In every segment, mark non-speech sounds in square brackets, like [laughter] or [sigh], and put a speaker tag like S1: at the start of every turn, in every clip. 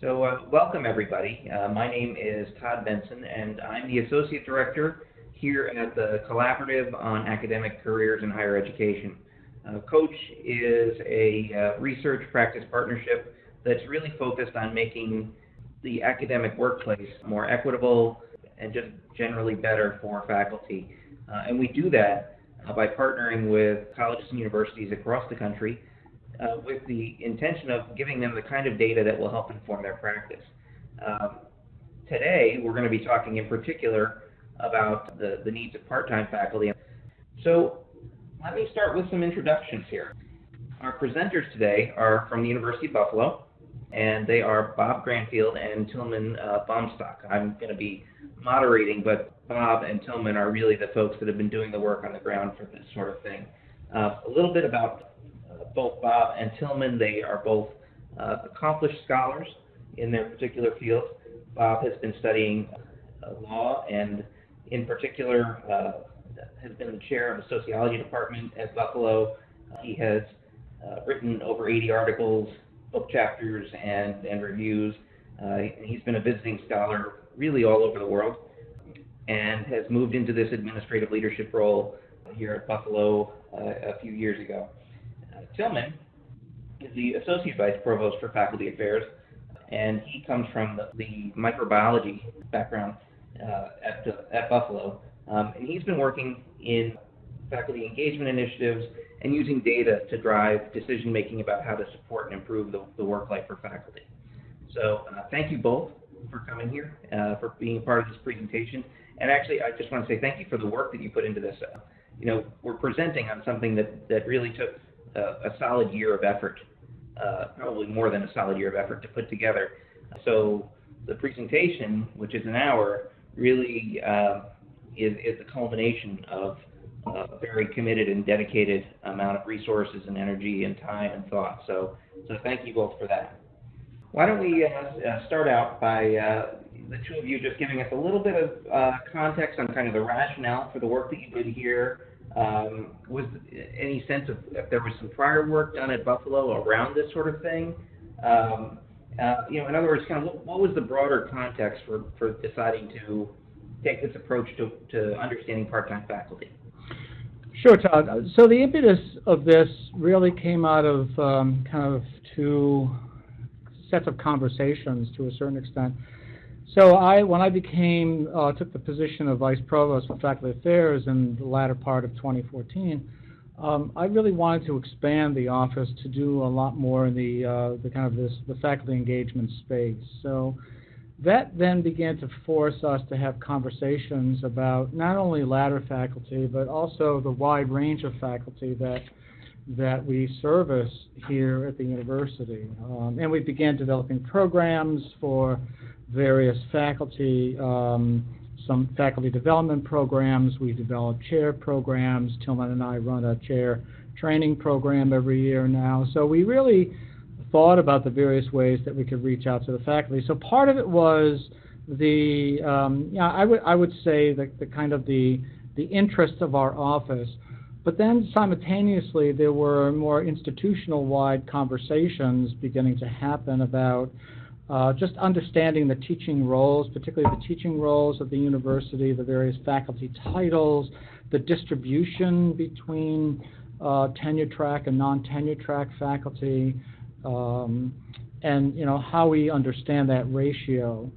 S1: So, uh, welcome everybody. Uh, my name is Todd Benson, and I'm the Associate Director here at the Collaborative on Academic Careers in Higher Education. Uh, COACHE is a uh, research practice partnership that's really focused on making the academic workplace more equitable and just generally better for faculty. Uh, and we do that uh, by partnering with colleges and universities across the country uh, with the intention of giving them the kind of data that will help inform their practice. Um, today, we're going to be talking in particular about the, the needs of part-time faculty. So let me start with some introductions here. Our presenters today are from the University of Buffalo, and they are Bob Granfield and Tilman uh, Baumstark. I'm going to be moderating, but Bob and Tilman are really the folks that have been doing the work on the ground for this sort of thing. Uh, a little bit about both Bob and Tilman, They are both uh, accomplished scholars in their particular fields. Bob has been studying uh, law and, in particular, uh, has been the chair of the sociology department at Buffalo. he has uh, written over 80 articles, book chapters, and, and reviews. Uh, he's been a visiting scholar really all over the world and has moved into this administrative leadership role here at Buffalo uh, a few years ago. Tilman is the Associate Vice Provost for Faculty Affairs, and he comes from the, the microbiology background uh, at, at Buffalo. Um, and he's been working in faculty engagement initiatives and using data to drive decision making about how to support and improve the, the work life for faculty. So, uh, thank you both for coming here, uh, for being a part of this presentation. And actually, I just want to say thank you for the work that you put into this. Uh, you know, we're presenting on something that, that really took a, a solid year of effort, uh, probably more than a solid year of effort to put together. So the presentation, which is an hour, really uh, is, is the culmination of a very committed and dedicated amount of resources and energy and time and thought. So, so thank you both for that. Why don't we uh, uh start out by uh, the two of you just giving us a little bit of uh, context on kind of the rationale for the work that you did here, um, was any sense of if there was some prior work done at Buffalo around this sort of thing? Um, uh, you know, in other words, kind of what, what, was the broader context for, for deciding to take this approach to, to understanding part-time faculty?
S2: Sure, Todd. So the impetus of this really came out of um, kind of two sets of conversations to a certain extent. So I, when I became, uh, took the position of Vice Provost for Faculty Affairs in the latter part of 2014, um, I really wanted to expand the office to do a lot more in the, uh, the kind of this, the faculty engagement space. So that then began to force us to have conversations about not only ladder faculty, but also the wide range of faculty that that we service here at the university. Um, and we began developing programs for various faculty, um, some faculty development programs. We develop chair programs. Tilman and I run a chair training program every year now. So we really thought about the various ways that we could reach out to the faculty. So part of it was the, um, yeah, I would I would say the, the kind of the the interest of our office. But then simultaneously, there were more institutional wide conversations beginning to happen about uh, just understanding the teaching roles, particularly the teaching roles of the university, the various faculty titles, the distribution between uh, tenure track and non-tenure track faculty, um, and you know how we understand that ratio.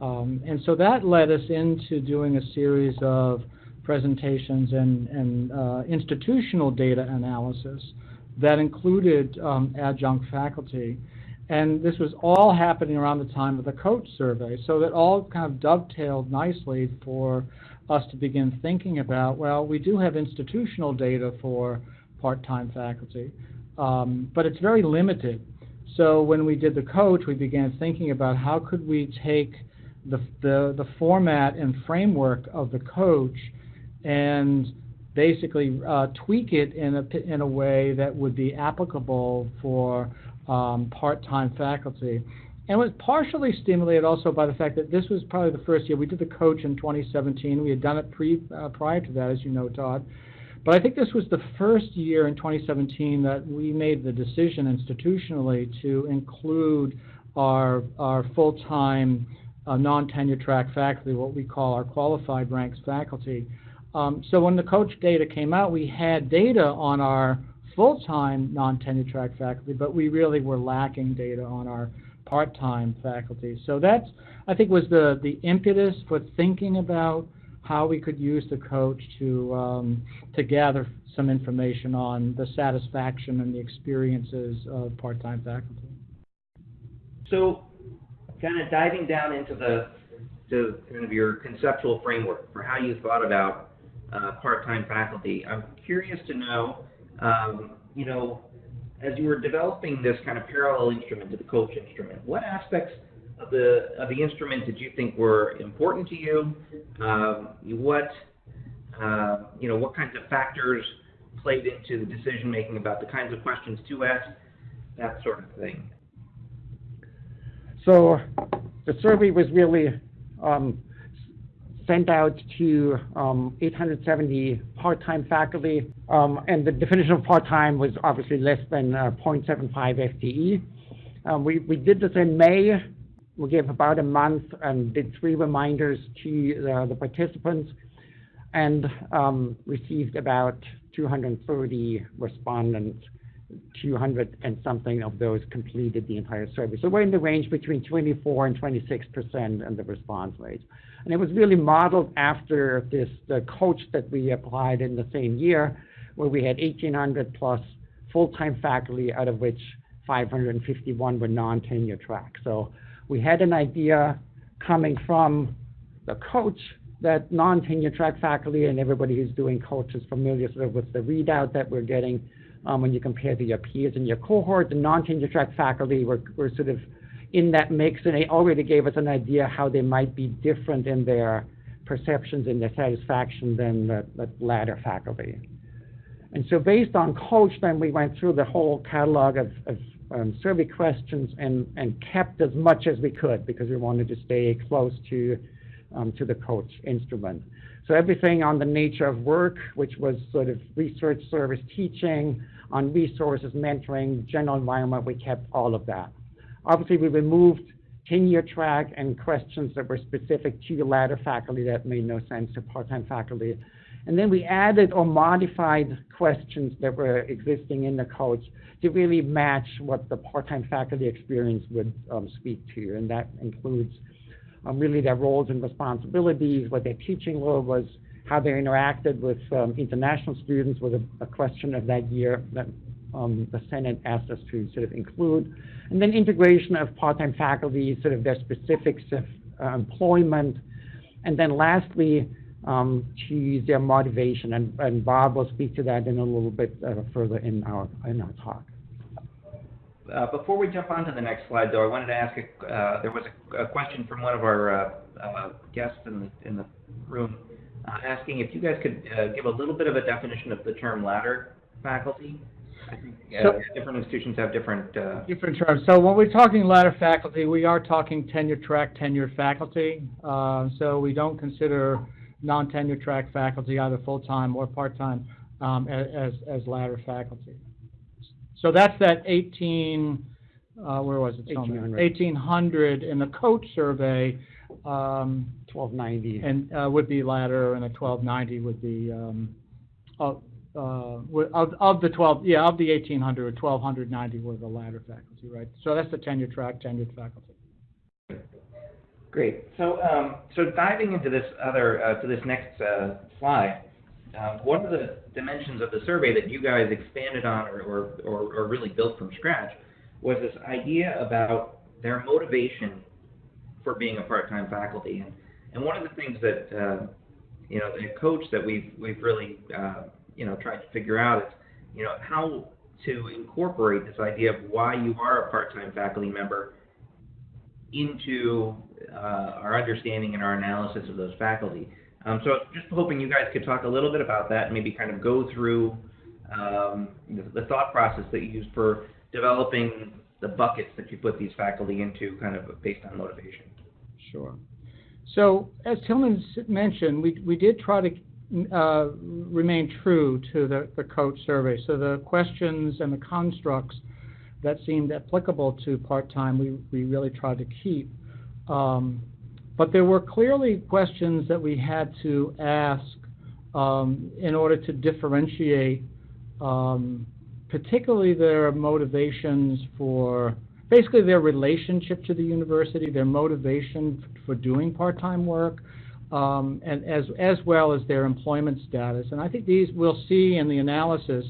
S2: Um, and so that led us into doing a series of presentations and, and uh, institutional data analysis that included um, adjunct faculty. And this was all happening around the time of the COACHE survey. So that all kind of dovetailed nicely for us to begin thinking about, well, we do have institutional data for part-time faculty, um, but it's very limited. So when we did the COACHE, we began thinking about how could we take the, the, the format and framework of the COACHE and basically uh, tweak it in a, in a way that would be applicable for um, part-time faculty. And was partially stimulated also by the fact that this was probably the first year. We did the COACHE in 2017. We had done it pre, uh, prior to that, as you know, Todd. But I think this was the first year in 2017 that we made the decision institutionally to include our, our full-time, uh, non-tenure track faculty, what we call our qualified ranks faculty. Um, so when the COACHE data came out, we had data on our full-time non-tenure track faculty, but we really were lacking data on our part-time faculty. So that's, I think, was the, the impetus for thinking about how we could use the COACHE to, um, to gather some information on the satisfaction and the experiences of part-time faculty.
S1: So, kind of diving down into the, to kind of your conceptual framework for how you thought about uh, part-time faculty, I'm curious to know, um, you know, as you were developing this kind of parallel instrument to the COACHE instrument, what aspects of the of the instrument did you think were important to you? Um, what uh, you know, what kinds of factors played into the decision making about the kinds of questions to ask, that sort of thing.
S3: So the survey was really um, sent out to um, 870 part-time faculty, um, and the definition of part-time was obviously less than uh, 0.75 FTE. Um, we, we did this in May. We gave about a month and did three reminders to uh, the participants and um, received about 230 respondents. 200 and something of those completed the entire survey. So we're in the range between 24 and 26 percent in the response rate. And it was really modeled after this the COACHE that we applied in the same year, where we had 1,800 plus full-time faculty, out of which 551 were non-tenure track. So we had an idea coming from the COACHE that non-tenure track faculty and everybody who's doing COACHE is familiar sort of with the readout that we're getting um, when you compare to your peers in your cohort. The non-tenure track faculty were, were sort of in that mix, and they already gave us an idea how they might be different in their perceptions and their satisfaction than the, the ladder faculty. And so based on COACHE, then we went through the whole catalog of, of um, survey questions and, and kept as much as we could because we wanted to stay close to, um, to the COACHE instrument. So everything on the nature of work, which was sort of research service teaching, on resources, mentoring, general environment, we kept all of that. Obviously, we removed tenure track and questions that were specific to the ladder faculty that made no sense to part-time faculty. And then we added or modified questions that were existing in the COACHE to really match what the part-time faculty experience would um, speak to. And that includes um, really their roles and responsibilities, what their teaching role was, how they interacted with um, international students was a, a, question of that year that um, the Senate asked us to sort of include. And then integration of part-time faculty, sort of their specifics of uh, employment. And then lastly, um, to their motivation. And, and, Bob will speak to that in a little bit uh, further in our, in our talk.
S1: Uh, before we jump on to the next slide, though, I wanted to ask, a, uh, there was a, a, question from one of our uh, uh guests in the, in the room uh, asking if you guys could give a little bit of a definition of the term ladder faculty. I
S2: so,
S1: different institutions have different...
S2: Different terms. So when we're talking ladder faculty, we are talking tenure track, tenured faculty. so we don't consider non-tenure track faculty, either full-time or part-time, um, as, as ladder faculty. So that's that 18, uh, where was it?
S3: 1800.
S2: 1800 in the COACHE survey. Um,
S3: 1290.
S2: And uh, would be ladder, and a 1290 would be um, of, uh, of, of the 12, yeah, of the 1800, 1290 were the ladder faculty, right? So that's the tenure track, tenured faculty.
S1: Great. So, um, so diving into this other, uh, to this next uh, slide, um, one of the dimensions of the survey that you guys expanded on or, or, or, or really built from scratch was this idea about their motivation for being a part-time faculty. And, and one of the things that, uh, you know, the COACHE that we've, we've really, uh, you know, trying to figure out is, you know, how to incorporate this idea of why you are a part-time faculty member into uh, our understanding and our analysis of those faculty. Um, so just hoping you guys could talk a little bit about that and maybe kind of go through um, the, the, thought process that you used for developing the buckets that you put these faculty into kind of based on motivation.
S2: Sure. So as Tilman mentioned, we, we did try to uh, remain true to the, the COACHE survey. So the questions and the constructs that seemed applicable to part-time, we, we really tried to keep. Um, but there were clearly questions that we had to ask um, in order to differentiate, um, particularly their motivations for, basically their relationship to the university, their motivation for doing part-time work, um, and as, as well as their employment status. And I think these, we'll see in the analysis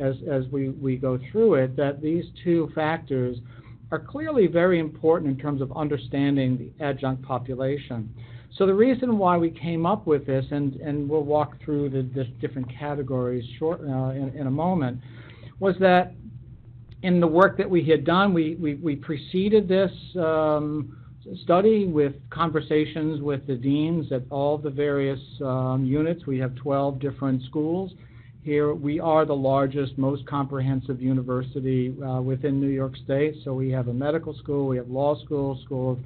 S2: as, as we, we go through it, that these two factors are clearly very important in terms of understanding the adjunct population. So the reason why we came up with this, and, and we'll walk through the, the different categories short, uh, in, in a moment, was that in the work that we had done, we, we, we preceded this um, study with conversations with the deans at all the various um, units. We have 12 different schools. Here, we are the largest, most comprehensive university uh, within New York State. So we have a medical school, we have law school, school of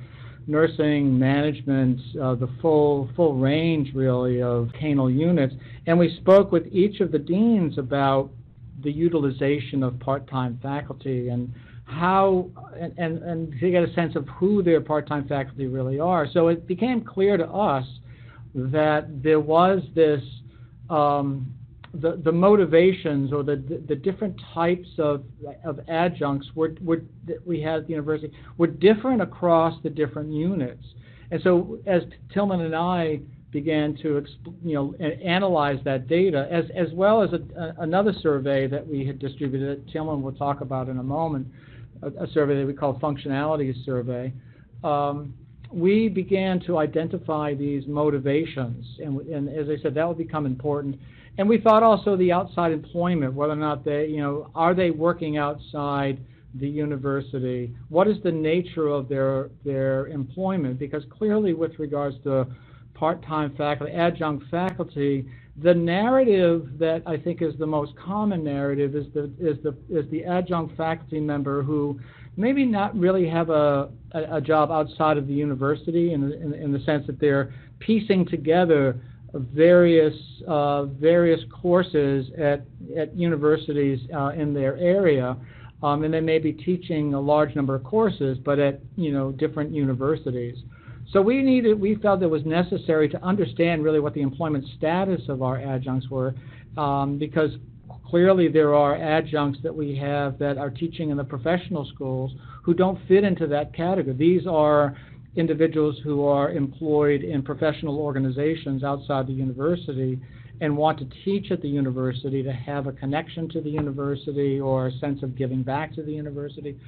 S2: nursing, management, uh, the full full range really of canal units. And we spoke with each of the deans about the utilization of part-time faculty and how and, and, and to get a sense of who their part-time faculty really are. So it became clear to us that there was this um, the, the motivations or the, the, the different types of, of adjuncts were, were, that we had at the university were different across the different units. And so as Tilman and I began to you know, analyze that data, as, as well as a, a, another survey that we had distributed, that Tilman will talk about in a moment, a, survey that we call functionality survey, um, we began to identify these motivations. And, and as I said, that will become important. And we thought also the outside employment, whether or not they, you know, are they working outside the university? What is the nature of their their employment? Because clearly, with regards to part-time faculty, adjunct faculty, the narrative that I think is the most common narrative is the is the is the adjunct faculty member who maybe not really have a a, a job outside of the university in, in in the sense that they're piecing together various uh, various courses at at universities uh, in their area, um, and they may be teaching a large number of courses, but at you know different universities. So we needed, we felt it was necessary to understand really what the employment status of our adjuncts were, um, because clearly there are adjuncts that we have that are teaching in the professional schools who don't fit into that category. These are individuals who are employed in professional organizations outside the university and want to teach at the university to have a connection to the university or a sense of giving back to the university.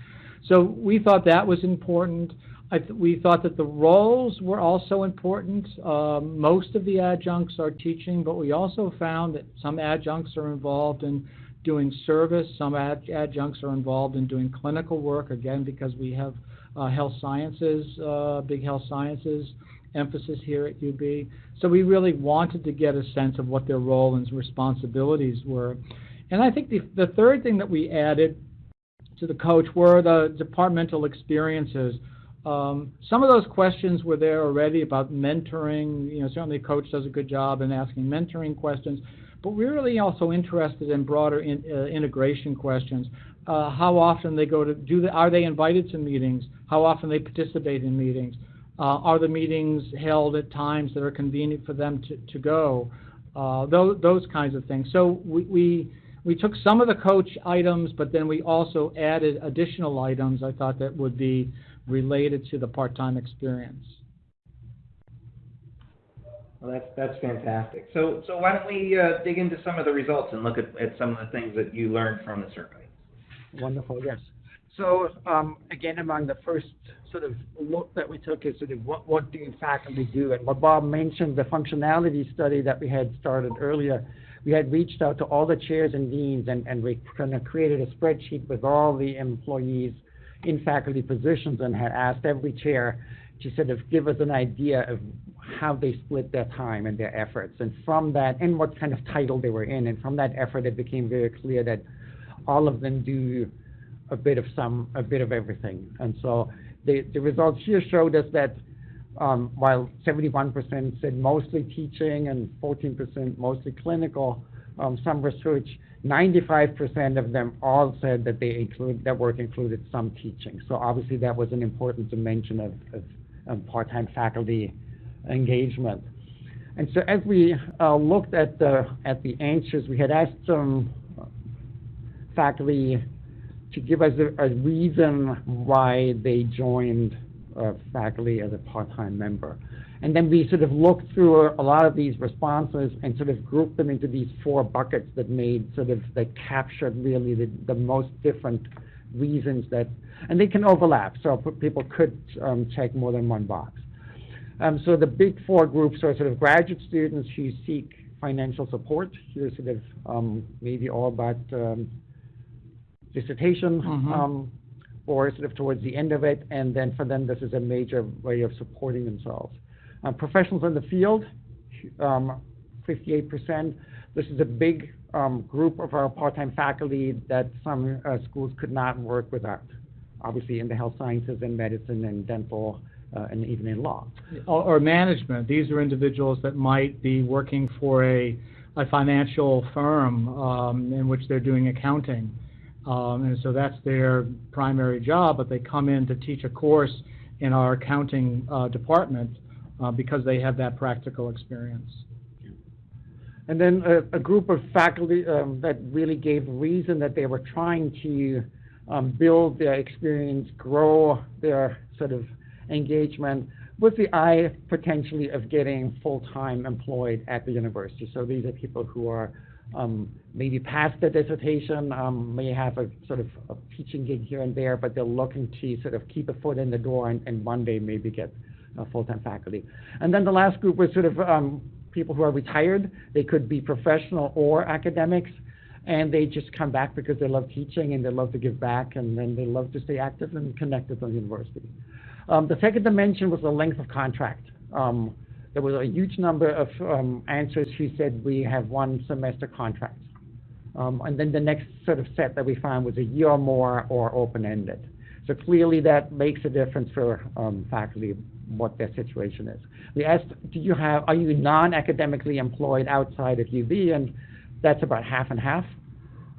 S2: So we thought that was important. I we thought that the roles were also important. Um, most of the adjuncts are teaching, but we also found that some adjuncts are involved in doing service. Some ad- adjuncts are involved in doing clinical work, again, because we have uh, health sciences, uh, big health sciences emphasis here at UB. So we really wanted to get a sense of what their role and responsibilities were. And I think the, the third thing that we added to the COACHE were the departmental experiences. Um, some of those questions were there already about mentoring. You know, certainly a COACHE does a good job in asking mentoring questions, but we're really also interested in broader in, uh, integration questions. Uh, how often they go to do? The, are they invited to meetings? How often they participate in meetings? Uh, are the meetings held at times that are convenient for them to, to go? Uh, those, those kinds of things. So we, we we took some of the COACHE items, but then we also added additional items I thought that would be related to the part-time experience.
S1: Well, that's that's fantastic. So so why don't we uh, dig into some of the results and look at, at some of the things that you learned from the survey?
S3: Wonderful, yes. So, um, again, among the first sort of look that we took is sort of what, what do faculty do? And what Bob mentioned, the functionality study that we had started earlier, we had reached out to all the chairs and deans and, and we kind of created a spreadsheet with all the employees in faculty positions and had asked every chair to sort of give us an idea of how they split their time and their efforts. And from that, and what kind of title they were in. And from that effort, it became very clear that all of them do a bit of some, a bit of everything. And so the, the results here showed us that um, while 71% said mostly teaching and 14% mostly clinical, um, some research, 95% of them all said that they include, that work included some teaching. So obviously that was an important dimension of, of, part-time faculty engagement. And so as we uh, looked at the, at the answers, we had asked some faculty to give us a, a reason why they joined uh, faculty as a part-time member. And then we sort of looked through a lot of these responses and sort of grouped them into these four buckets that made sort of, that captured really the, the most different reasons that, and they can overlap, so people could um, check more than one box. Um, so the big four groups are sort of graduate students who seek financial support. Here, sort of um, maybe all about um, dissertation
S2: Mhm.
S3: um, or sort of towards the end of it, and then for them, this is a major way of supporting themselves. Uh, professionals in the field, um, 58%. This is a big um, group of our part-time faculty that some uh, schools could not work without. Obviously, in the health sciences and medicine and dental uh, and even in law.
S2: or, or management. These are individuals that might be working for a, a financial firm um, in which they're doing accounting. Um, and so that's their primary job, but they come in to teach a course in our accounting uh, department uh, because they have that practical experience.
S3: And then a, a group of faculty um, that really gave reason that they were trying to um, build their experience, grow their sort of engagement with the eye potentially of getting full-time employed at the university. So these are people who are um, maybe past the dissertation, um, may have a sort of a teaching gig here and there, but they're looking to sort of keep a foot in the door and, and one day maybe get full-time faculty. And then the last group was sort of um, people who are retired. They could be professional or academics, and they just come back because they love teaching and they love to give back, and then they love to stay active and connected to the university. Um, the second dimension was the length of contract. Um, there was a huge number of um, answers who said we have one semester contracts. Um, and then the next sort of set that we found was a year or more or open-ended. So clearly that makes a difference for um, faculty what their situation is. We asked, do you have, are you non-academically employed outside of UB? And that's about half and half.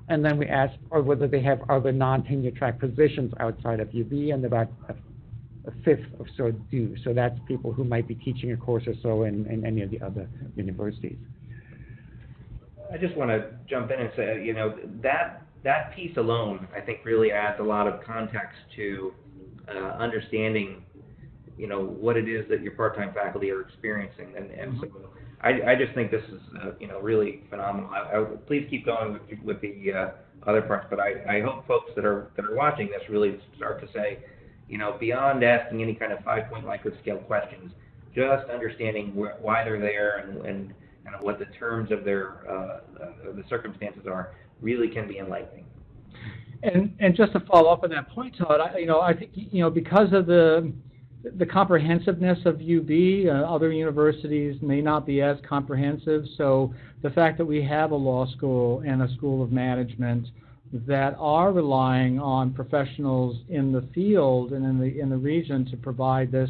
S3: And then we asked, or whether they have other non-tenure track positions outside of UB, and about a, fifth or so do. So that's people who might be teaching a course or so in, in any of the other universities.
S1: I just want to jump in and say, you know, that that piece alone, I think, really adds a lot of context to uh, understanding, you know, what it is that your part-time faculty are experiencing, and and so I, I just think this is, uh, you know, really phenomenal. I, I please keep going with, with the uh, other parts, but I, I hope folks that are that are watching this really start to say, you know, beyond asking any kind of five-point Likert scale questions, just understanding wh- why they're there and, and what the terms of their uh, uh, the circumstances are really can be enlightening.
S2: And, and just to follow up on that point, Todd, I, you know, I think, you know, because of the, the comprehensiveness of UB, uh, other universities may not be as comprehensive. So the fact that we have a law school and a school of management that are relying on professionals in the field and in the, in the region to provide this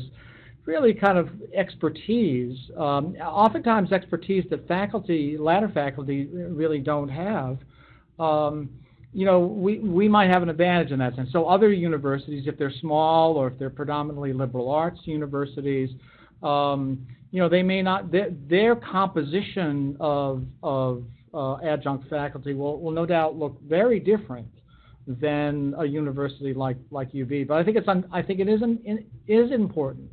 S2: really kind of expertise, um, oftentimes expertise that faculty, ladder faculty really don't have. Um, you know, we, we might have an advantage in that sense. So other universities, if they're small or if they're predominantly liberal arts universities, um, you know, they may not, their, their composition of, of uh, adjunct faculty will, will no doubt look very different than a university like, like UB. But I think it's, un, I think it is, an, is important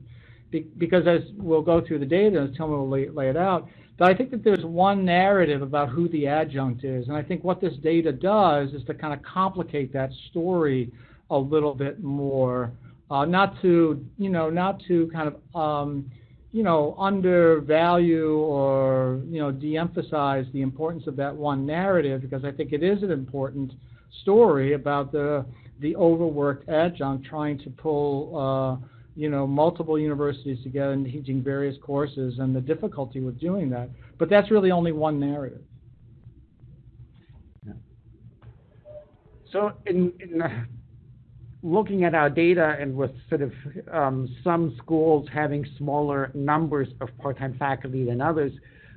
S2: be, because as we'll go through the data, as Tilman will lay, lay it out, but I think that there's one narrative about who the adjunct is, and I think what this data does is to kind of complicate that story a little bit more, uh, not to, you know, not to kind of, um, you know, undervalue or, you know, de-emphasize the importance of that one narrative, because I think it is an important story about the, the overworked adjunct trying to pull, uh, you know, multiple universities together and teaching various courses and the difficulty with doing that. But that's really only one narrative.
S3: So in, in looking at our data and with sort of um, some schools having smaller numbers of part-time faculty than others,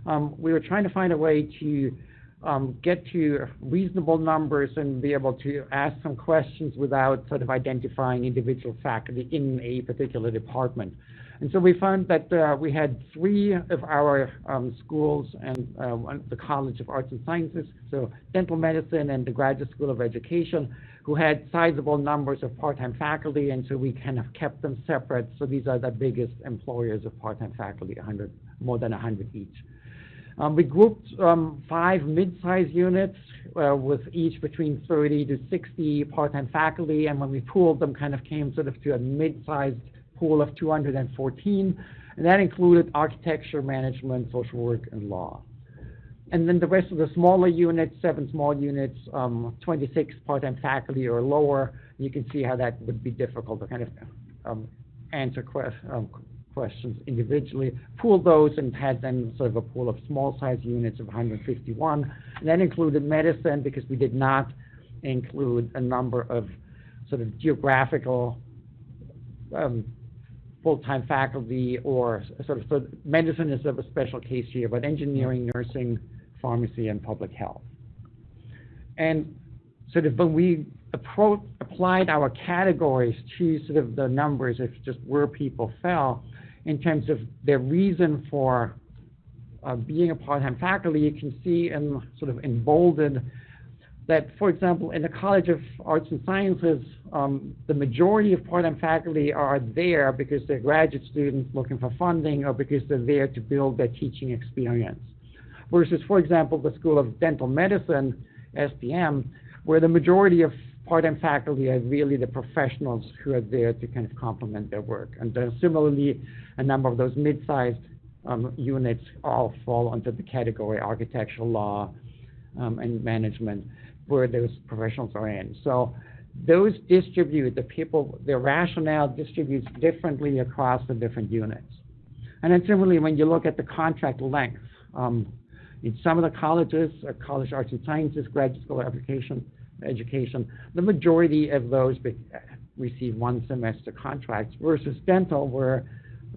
S3: um, we were trying to find a way to um, get to reasonable numbers and be able to ask some questions without sort of identifying individual faculty in a particular department. And so we found that uh, we had three of our schools and uh, the College of Arts and Sciences, so dental medicine and the Graduate School of Education, who had sizable numbers of part-time faculty, and so we kind of kept them separate. So these are the biggest employers of part-time faculty, 100, more than 100 each. Um, we grouped um, five mid-sized units uh, with each between 30 to 60 part-time faculty, and when we pooled them, kind of came sort of to a mid-sized pool of 214, and that included architecture, management, social work, and law. And then the rest of the smaller units, seven small units, um, 26 part-time faculty or lower, you can see how that would be difficult to kind of um, answer que- um, questions individually. Pool those and had then sort of a pool of small-sized units of 151. And that included medicine because we did not include a number of sort of geographical um, full-time faculty or sort of, so medicine is of a special case here, but engineering, nursing, pharmacy, and public health. And sort of when we applied our categories to sort of the numbers of just where people fell in terms of their reason for uh, being a part-time faculty, you can see in sort of emboldened that, for example, in the College of Arts and Sciences, um, the majority of part-time faculty are there because they're graduate students looking for funding or because they're there to build their teaching experience. Versus, for example, the School of Dental Medicine, SDM, where the majority of part-time faculty are really the professionals who are there to kind of complement their work. And then similarly, a number of those mid-sized um, units all fall under the category architectural law um, and management where those professionals are in. So those distribute, the people, their rationale distributes differently across the different units. And then similarly, when you look at the contract length, um, in some of the colleges, uh, College Arts and Sciences, Graduate School of Education, the majority of those be, receive one semester contracts versus dental where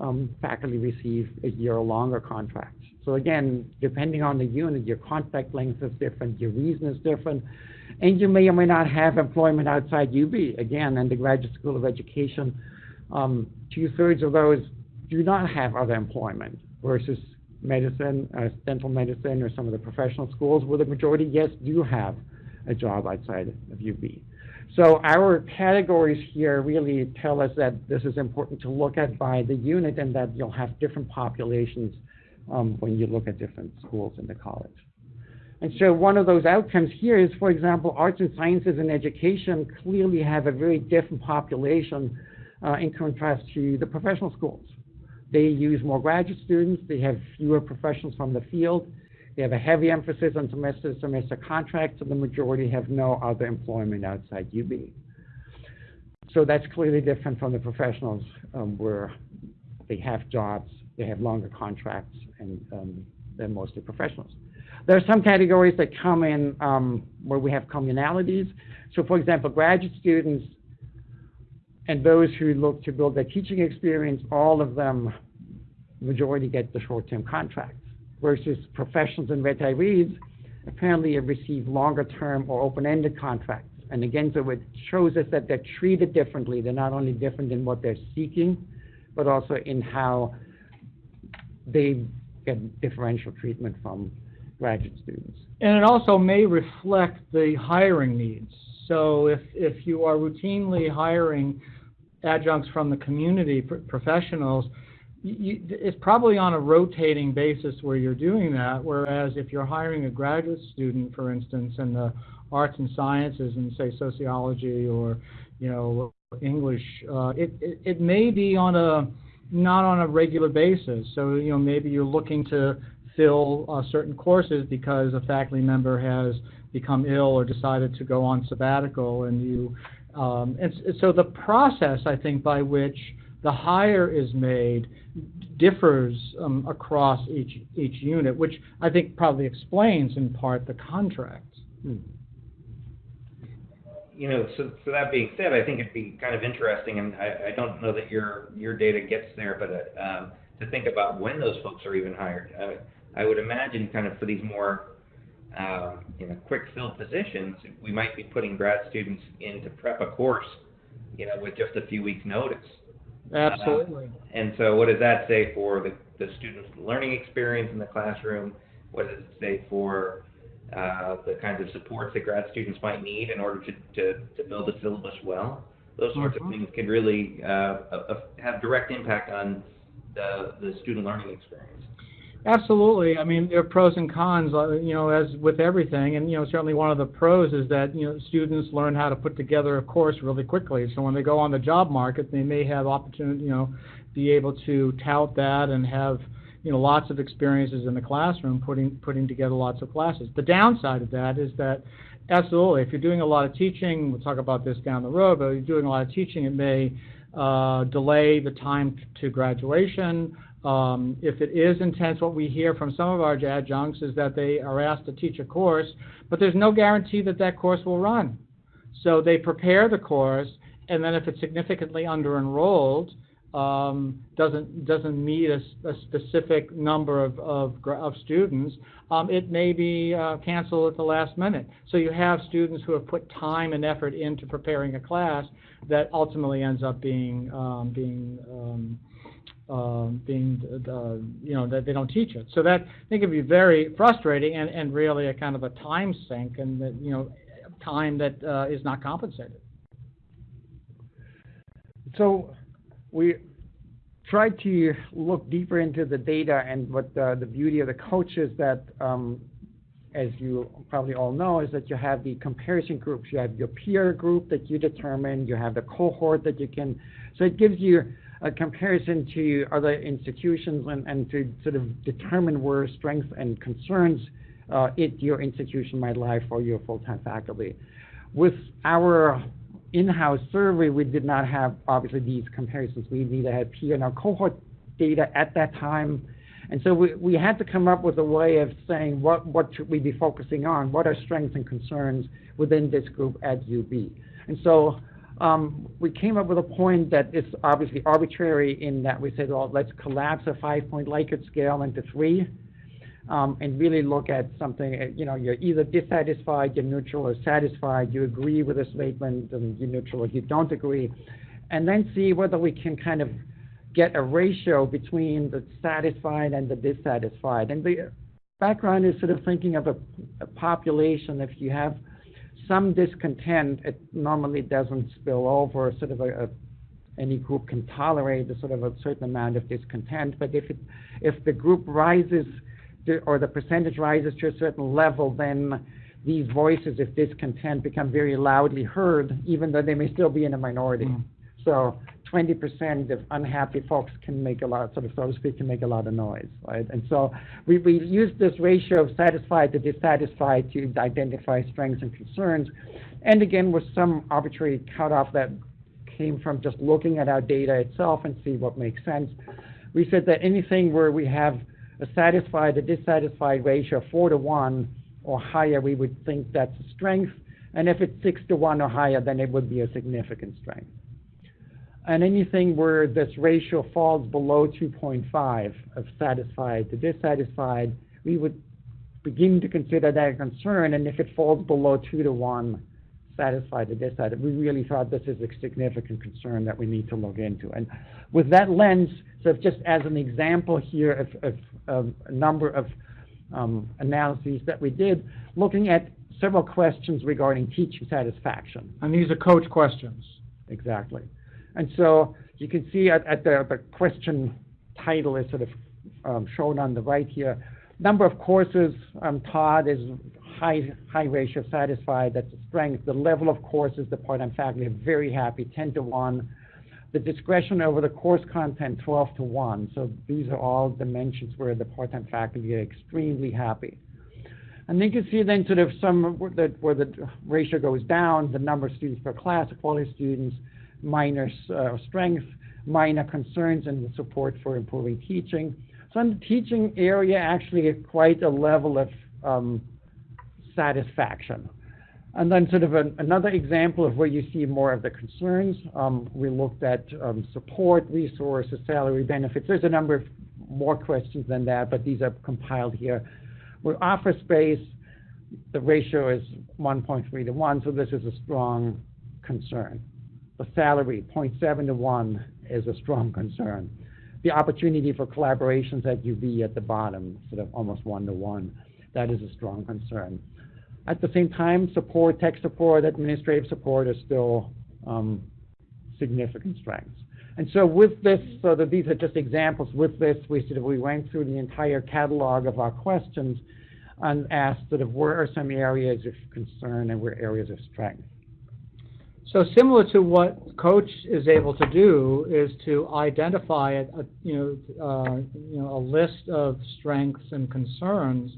S3: um, faculty receive a year longer contracts. So again, depending on the unit, your contract length is different, your reason is different, and you may or may not have employment outside UB. Again, in the Graduate School of Education, um, two-thirds of those do not have other employment versus medicine, uh, dental medicine, or some of the professional schools where the majority, yes, do have a job outside of UB. So our categories here really tell us that this is important to look at by the unit and that you'll have different populations um, when you look at different schools in the college. And so one of those outcomes here is, for example, arts and sciences and education clearly have a very different population uh, in contrast to the professional schools. They use more graduate students, they have fewer professionals from the field, they have a heavy emphasis on semester to semester contracts, and the majority have no other employment outside UB. So that's clearly different from the professionals um, where they have jobs, they have longer contracts, and um, they're mostly professionals. There are some categories that come in um, where we have communalities. So, for example, graduate students and those who look to build their teaching experience, all of them, majority get the short-term contracts versus professionals and retirees apparently have received longer-term or open-ended contracts. And again, so it shows us that they're treated differently. They're not only different in what they're seeking, but also in how they get differential treatment from graduate students.
S2: And it also may reflect the hiring needs. So if, if you are routinely hiring adjuncts from the community, pr- professionals, you, it's probably on a rotating basis where you're doing that, whereas if you're hiring a graduate student, for instance, in the arts and sciences and say sociology or, you know, English, uh, it, it, it may be on a, not on a regular basis. So, you know, maybe you're looking to fill uh, certain courses because a faculty member has become ill or decided to go on sabbatical and you, um, and so the process, I think, by which the hire is made differs um, across each, each unit, which I think probably explains in part the contract.
S3: Hmm.
S1: You know, so, so that being said, I think it'd be kind of interesting, and I, I don't know that your, your data gets there, but, uh, um, to think about when those folks are even hired. Uh, I would imagine kind of for these more, um, you know, quick fill positions, we might be putting grad students in to prep a course, you know, with just a few weeks' notice.
S2: Absolutely.
S1: And so what does that say for the, the student's learning experience in the classroom? What does it say for uh, the kinds of supports that grad students might need in order to, to, to build a syllabus well? Those sorts
S2: Mhm.
S1: of things can really uh, uh, have direct impact on the, the student learning experience.
S2: Absolutely. I mean, there are pros and cons, uh, you know, as with everything. And, you know, certainly one of the pros is that, you know, students learn how to put together a course really quickly. So when they go on the job market, they may have opportunity, you know, be able to tout that and have, you know, lots of experiences in the classroom putting, putting together lots of classes. The downside of that is that, absolutely, if you're doing a lot of teaching, we'll talk about this down the road, but if you're doing a lot of teaching, it may uh, delay the time to graduation. Um, if it is intense, what we hear from some of our adjuncts is that they are asked to teach a course, but there's no guarantee that that course will run. So they prepare the course, and then if it's significantly under-enrolled, um, doesn't doesn't meet a specific number of of, of students, um, it may be uh, canceled at the last minute. So you have students who have put time and effort into preparing a class that ultimately ends up being um, being um, being, uh, you know, that they don't teach it. So that, I think it'd be very frustrating and, and really a kind of a time sink and that, you know, time that, uh, is not compensated.
S3: So we tried to look deeper into the data and what the, the beauty of the COACHE is that, um, as you probably all know, is that you have the comparison groups. You have your peer group that you determine, you have the cohort that you can, so it gives you a comparison to other institutions and, and to sort of determine where strengths and concerns uh, it your institution might lie for your full-time faculty. With our in-house survey, we did not have obviously these comparisons. We neither had peer nor cohort data at that time. And so we, we had to come up with a way of saying what, what should we be focusing on? What are strengths and concerns within this group at UB? And so um, we came up with a point that is obviously arbitrary in that we said, well, let's collapse a five-point Likert scale into three um, and really look at something, uh, you know, you're either dissatisfied, you're neutral, or satisfied, you agree with a statement, and you're neutral, or you don't agree, and then see whether we can kind of get a ratio between the satisfied and the dissatisfied. And the background is sort of thinking of a, a population, if you have some discontent, it normally doesn't spill over, sort of a, a any group can tolerate a sort of a certain amount of discontent, but if it, if the group rises to, or the percentage rises to a certain level, then these voices of discontent become very loudly heard, even though they may still be in a minority.
S2: Mm.
S3: So 20% of unhappy folks can make a lot, sort of, so to speak, can make a lot of noise, right? And so we, we use this ratio of satisfied to dissatisfied to identify strengths and concerns. And again, with some arbitrary cutoff that came from just looking at our data itself and see what makes sense. We said that anything where we have a satisfied, a dissatisfied ratio four to one or higher, we would think that's a strength. And if it's six to one or higher, then it would be a significant strength. And anything where this ratio falls below 2.5 of satisfied to dissatisfied, we would begin to consider that a concern. And if it falls below two to one, satisfied to dissatisfied, we really thought this is a significant concern that we need to look into. And with that lens, so just as an example here of, of, of a number of um, analyses that we did, looking at several questions regarding teaching satisfaction.
S2: And these are COACHE questions.
S3: Exactly. And so you can see at, at the, the question title is sort of um, shown on the right here. Number of courses um, taught is high, high ratio satisfied, that's a strength. The level of courses, the part-time faculty are very happy, 10 to 1. The discretion over the course content, 12 to 1. So these are all dimensions where the part-time faculty are extremely happy. And then you can see then sort of some where the, where the ratio goes down, the number of students per class, quality students, minor uh, strength, minor concerns, and the support for improving teaching. So in the teaching area, actually quite a level of um, satisfaction. And then sort of an, another example of where you see more of the concerns, um, we looked at um, support, resources, salary, benefits. There's a number of more questions than that, but these are compiled here. Where office space, the ratio is one point three to one, so this is a strong concern. The salary, 0.7 to one, is a strong concern. The opportunity for collaborations at UB at the bottom, sort of almost one to one, that is a strong concern. At the same time, support, tech support, administrative support are still um, significant strengths. And so with this, so that these are just examples, with this, we sort of, we went through the entire catalog of our questions and asked sort of where are some areas of concern and where areas of strength.
S2: So similar to what COACHE is able to do is to identify a, a you know uh, you know a list of strengths and concerns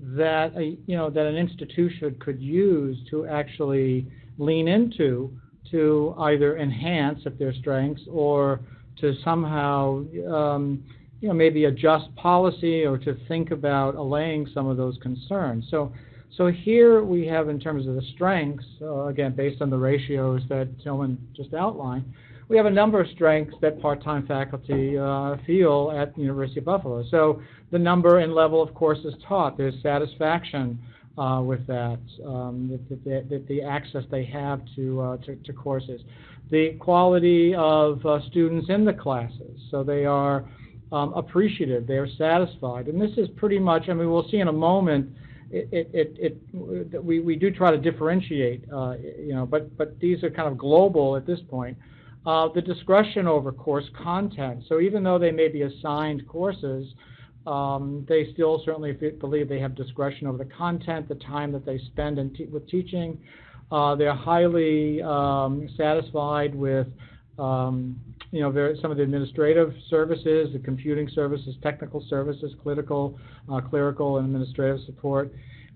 S2: that a, you know that an institution could use to actually lean into to either enhance if they're strengths or to somehow um, you know maybe adjust policy or to think about allaying some of those concerns. So so here we have, in terms of the strengths, uh, again, based on the ratios that Tilman just outlined, we have a number of strengths that part-time faculty uh, feel at the University of Buffalo. So the number and level of courses taught, there's satisfaction uh, with that, um, that, the access they have to, uh, to, to, courses. The quality of uh, students in the classes, so they are um, appreciative, they are satisfied. And this is pretty much, I mean, we'll see in a moment, it, it, it, we, we do try to differentiate, uh, you know, but, but these are kind of global at this point. Uh, the discretion over course content. So even though they may be assigned courses, um, they still certainly believe they have discretion over the content, the time that they spend with teaching. Uh, they're highly um, satisfied with um, you know, there, some of the administrative services, the computing services, technical services, clerical, uh, clerical and administrative support,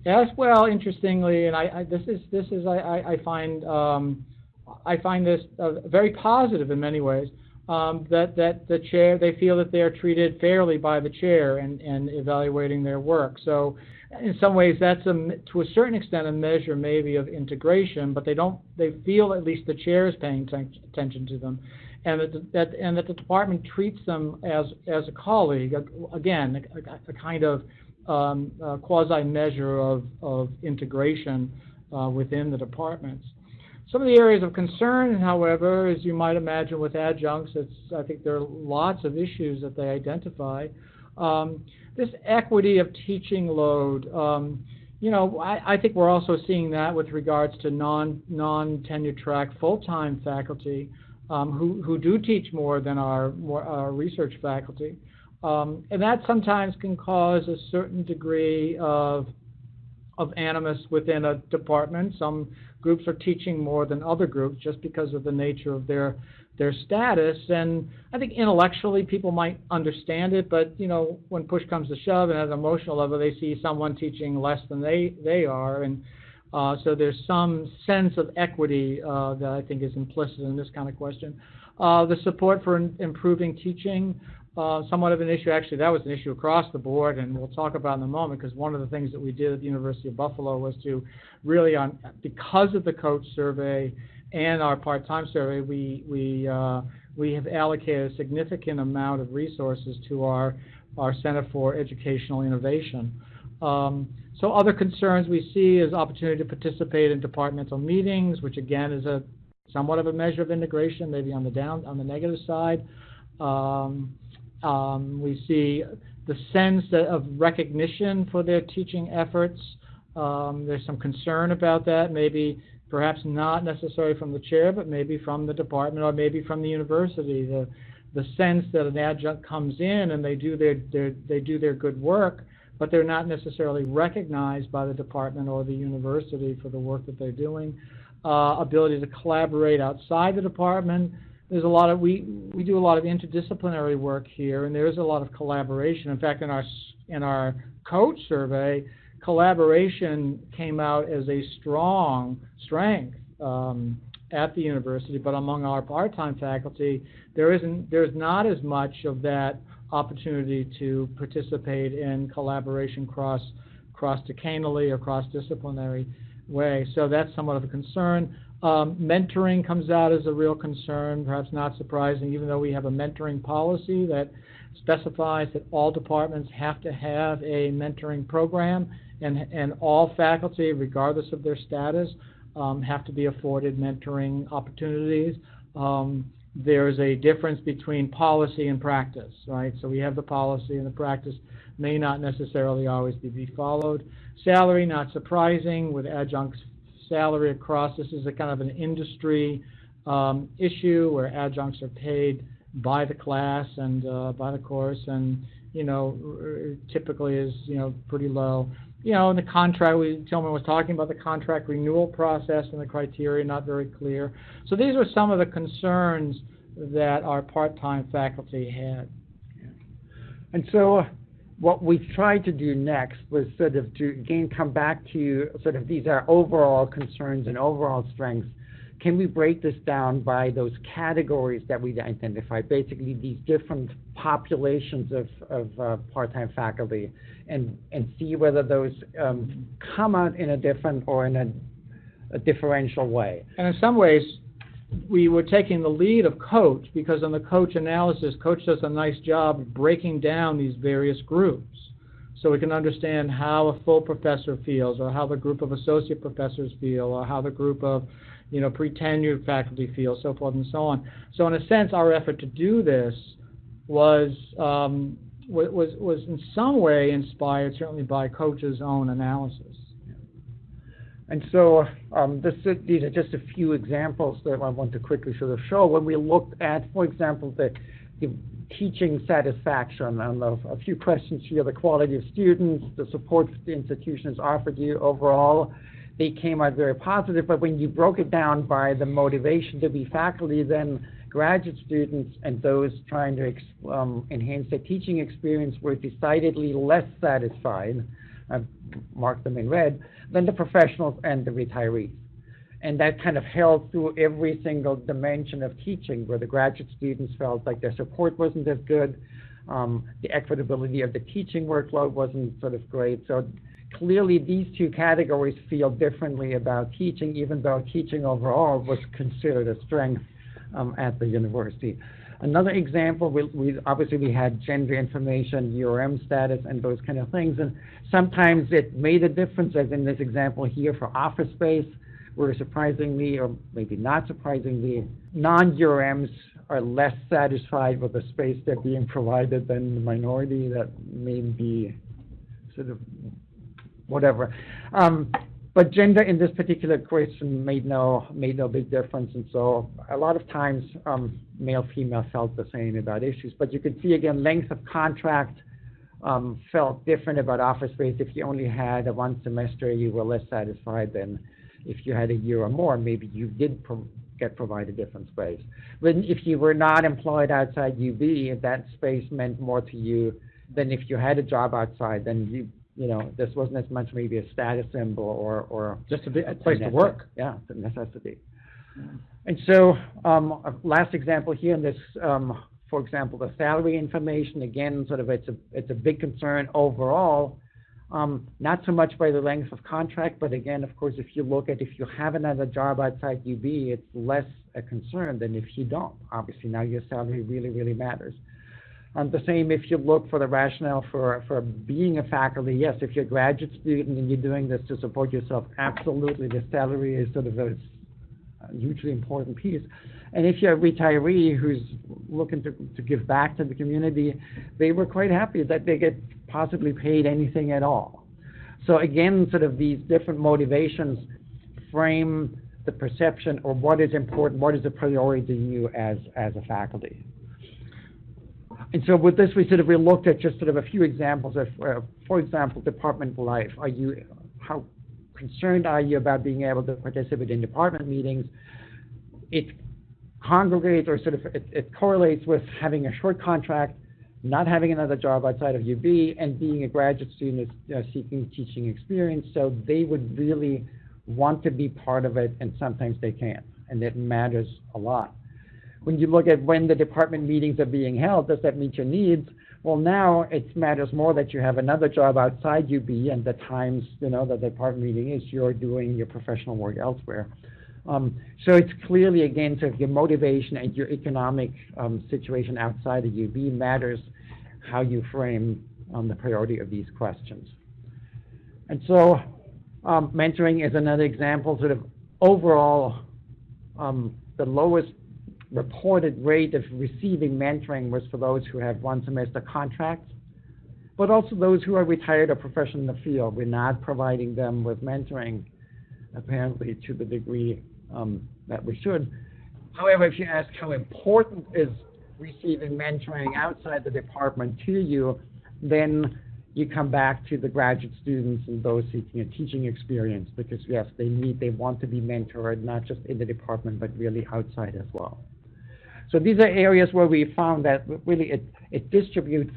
S2: as well. Interestingly, and I, I this is this is I, I find um, I find this uh, very positive in many ways. Um, that that the chair they feel that they are treated fairly by the chair and and evaluating their work. So in some ways that's a to a certain extent a measure maybe of integration, but they don't they feel at least the chair is paying attention to them and that, and that the department treats them as, as a colleague, again, a, a kind of um, quasi measure of, of integration uh, within the departments. Some of the areas of concern, however, as you might imagine with adjuncts, it's, I think there are lots of issues that they identify. Um, this equity of teaching load, um, you know, I, I, think we're also seeing that with regards to non non tenure track full time faculty um, who, who do teach more than our, more, our research faculty. Um, and that sometimes can cause a certain degree of, of animus within a department. Some groups are teaching more than other groups just because of the nature of their, their status. And I think intellectually people might understand it, but you know, when push comes to shove and at an emotional level, they see someone teaching less than they, they are. And uh, so there's some sense of equity uh, that I think is implicit in this kind of question. Uh, the support for improving teaching, uh, somewhat of an issue. Actually, that was an issue across the board, and we'll talk about in a moment because one of the things that we did at the University of Buffalo was to really, on because of the COACHE survey and our part-time survey, we we uh, we have allocated a significant amount of resources to our our Center for Educational Innovation. Um, so other concerns we see is opportunity to participate in departmental meetings, which again is a somewhat of a measure of integration, maybe on the down on the negative side. Um, um, we see the sense of recognition for their teaching efforts. Um, there's some concern about that, maybe perhaps not necessarily from the chair, but maybe from the department or maybe from the university. The the sense that an adjunct comes in and they do their, their they do their good work but they're not necessarily recognized by the department or the university for the work that they're doing. Uh, ability to collaborate outside the department. There's a lot of we we do a lot of interdisciplinary work here, and there is a lot of collaboration. In fact, in our in our COACHE survey, collaboration came out as a strong strength um, at the university. But among our part-time faculty, there isn't there's not as much of that opportunity to participate in collaboration cross cross decanally or cross disciplinary way. So that's somewhat of a concern. Um, mentoring comes out as a real concern, perhaps not surprising, even though we have a mentoring policy that specifies that all departments have to have a mentoring program, and, and all faculty, regardless of their status, um, have to be afforded mentoring opportunities. Um, there's a difference between policy and practice, right? So we have the policy and the practice may not necessarily always be, followed. Salary, not surprising, with adjuncts salary across, this is a kind of an industry um, issue where adjuncts are paid by the class and uh, by the course, and you know typically is you know pretty low. You know, in the contract, we Tilman was talking about the contract renewal process and the criteria not very clear. So these were some of the concerns that our part-time faculty had.
S3: And so uh, what we tried to do next was sort of to again come back to sort of these are overall concerns and overall strengths. Can we break this down by those categories that we identified, basically these different populations of, of uh, part-time faculty, and, and see whether those um, come out in a different or in a, a differential way?
S2: And in some ways, we were taking the lead of COACHE because on the COACHE analysis, COACHE does a nice job of breaking down these various groups. So we can understand how a full professor feels, or how the group of associate professors feel, or how the group of, you know, pre-tenured faculty feel, so forth and so on. So in a sense, our effort to do this was um, was was in some way inspired, certainly by COACHE's own analysis.
S3: And so, um, this, these are just a few examples that I want to quickly sort of show. When we looked at, for example, the, the teaching satisfaction, and a, a few questions here, the quality of students, the support the institution has offered you overall, they came out very positive. But when you broke it down by the motivation to be faculty, then graduate students and those trying to um, enhance their teaching experience were decidedly less satisfied. I've marked them in red, than the professionals and the retirees. And that kind of held through every single dimension of teaching, where the graduate students felt like their support wasn't as good, um, the equitability of the teaching workload wasn't sort of great. So clearly, these two categories feel differently about teaching, even though teaching overall was considered a strength um, at the university. Another example, we, we, obviously we had gender information, URM status, and those kind of things. And sometimes it made a difference, as in this example here for office space, where surprisingly, or maybe not surprisingly, non-URMs are less satisfied with the space they're being provided than the minority that may be sort of whatever. Um, but gender in this particular question made no made no big difference, and so a lot of times um, male female felt the same about issues. But you can see again length of contract um, felt different about office space. If you only had a one semester, you were less satisfied than if you had a year or more. Maybe you did pro- get provided different space. But if you were not employed outside UB, that space meant more to you than if you had a job outside. Then you you know, this wasn't as much maybe a status symbol or, or
S2: Just a, bit, a place to work.
S3: Yeah, it's a necessity. And so, um, last example here in this, um, for example, the salary information, again, sort of it's a, it's a big concern overall. Um, not so much by the length of contract, but again, of course, if you look at if you have another job outside UB, it's less a concern than if you don't. Obviously, now your salary really, really matters. Um, the same if you look for the rationale for, for being a faculty. Yes, if you're a graduate student and you're doing this to support yourself, absolutely, the salary is sort of a, hugely important piece. And if you're a retiree who's looking to, to give back to the community, they were quite happy that they get possibly paid anything at all. So again, sort of these different motivations frame the perception or what is important, what is a priority to you as, as a faculty. And so with this, we sort of we looked at just sort of a few examples of, uh, for example, department life. Are you, how concerned are you about being able to participate in department meetings? It congregates or sort of it, it correlates with having a short contract, not having another job outside of UB, and being a graduate student uh, seeking teaching experience. So they would really want to be part of it, and sometimes they can't, and it matters a lot when you look at when the department meetings are being held, does that meet your needs? Well, now it matters more that you have another job outside UB and the times, you know, that the department meeting is, you're doing your professional work elsewhere. Um, so it's clearly, again, sort of your motivation and your economic um, situation outside of UB matters how you frame um, the priority of these questions. And so um, mentoring is another example, sort of overall, um, the lowest reported rate of receiving mentoring was for those who have one semester contracts, but also those who are retired or professional in the field. We're not providing them with mentoring, apparently, to the degree um, that we should. However, if you ask how important is receiving mentoring outside the department to you, then you come back to the graduate students and those seeking a teaching experience because yes, they need, they want to be mentored, not just in the department, but really outside as well. So these are areas where we found that really it, it distributes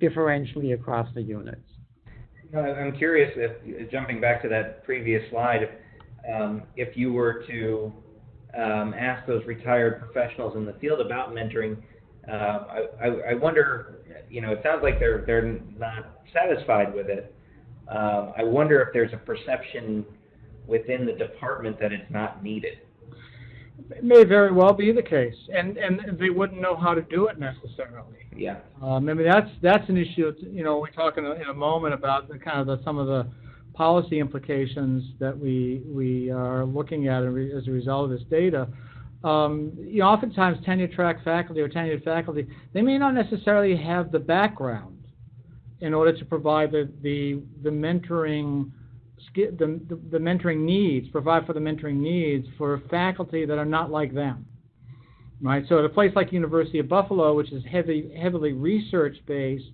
S3: differentially across the units.
S1: I'm curious if, jumping back to that previous slide, if, um, if you were to um, ask those retired professionals in the field about mentoring, uh, I, I, I wonder, you know, it sounds like they're they're not satisfied with it. Um, I wonder if there's a perception within the department that it's not needed.
S2: It may very well be the case, and, and they wouldn't know how to do it necessarily.
S1: Yeah.
S2: Um, I mean, that's, that's an issue, you know, we're talking in a moment about the kind of the, some of the policy implications that we, we are looking at as a result of this data. Um, you know, oftentimes tenure track faculty or tenured faculty, they may not necessarily have the background in order to provide the, the, the mentoring the, the, mentoring needs, provide for the mentoring needs for faculty that are not like them. Right? So at a place like University of Buffalo, which is heavy, heavily research-based,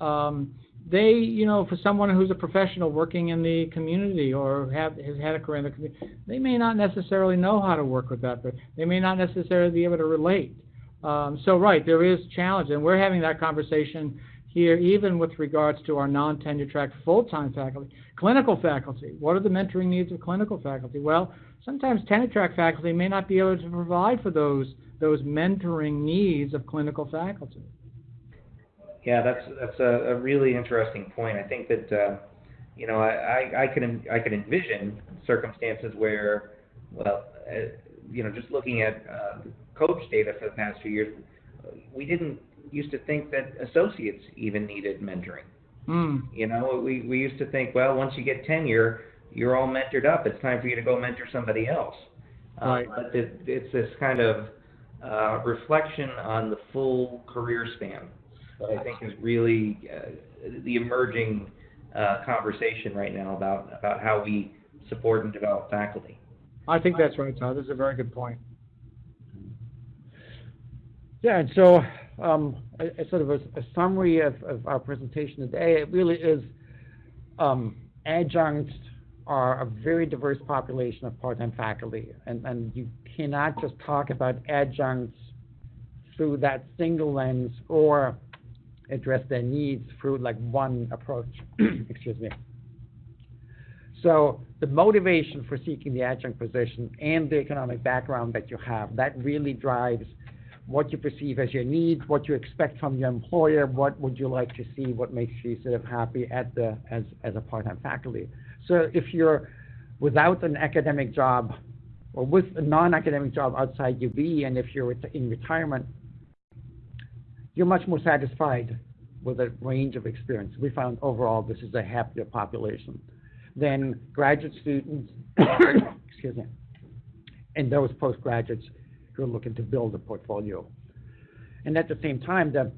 S2: um, they, you know, for someone who's a professional working in the community or have, has had a career in the community, they may not necessarily know how to work with that, but they may not necessarily be able to relate. Um, so, right, there is challenge, and we're having that conversation here, even with regards to our non-tenure track full-time faculty. Clinical faculty, what are the mentoring needs of clinical faculty? Well, sometimes tenure track faculty may not be able to provide for those, those mentoring needs of clinical faculty.
S1: Yeah, that's that's a, a really interesting point. I think that uh, you know I, I, I can I can envision circumstances where well uh, you know just looking at uh, COACHE data for the past few years, we didn't used to think that associates even needed mentoring.
S2: Mm.
S1: You know, we we used to think, well, once you get tenure, you're all mentored up. It's time for you to go mentor somebody else.
S2: Uh, right.
S1: Uh, but it, it's this kind of uh, reflection on the full career span that I think is really uh, the emerging uh, conversation right now about about how we support and develop faculty.
S2: I think that's right, Todd. That's a very good point.
S3: Yeah, and so um, a, a, sort of a, a summary of, of, our presentation today. It really is um, adjuncts are a very diverse population of part-time faculty, and, and you cannot just talk about adjuncts through that single lens or address their needs through like one approach. [clears throat] Excuse me. So the motivation for seeking the adjunct position and the economic background that you have, that really drives what you perceive as your needs, what you expect from your employer, what would you like to see, what makes you sort of happy at the as as a part-time faculty. So if you're without an academic job or with a non-academic job outside UB, and if you're in retirement, you're much more satisfied with a range of experience. We found overall this is a happier population than graduate students, [coughs] excuse me, and those postgraduates who are looking to build a portfolio. And at the same time, the,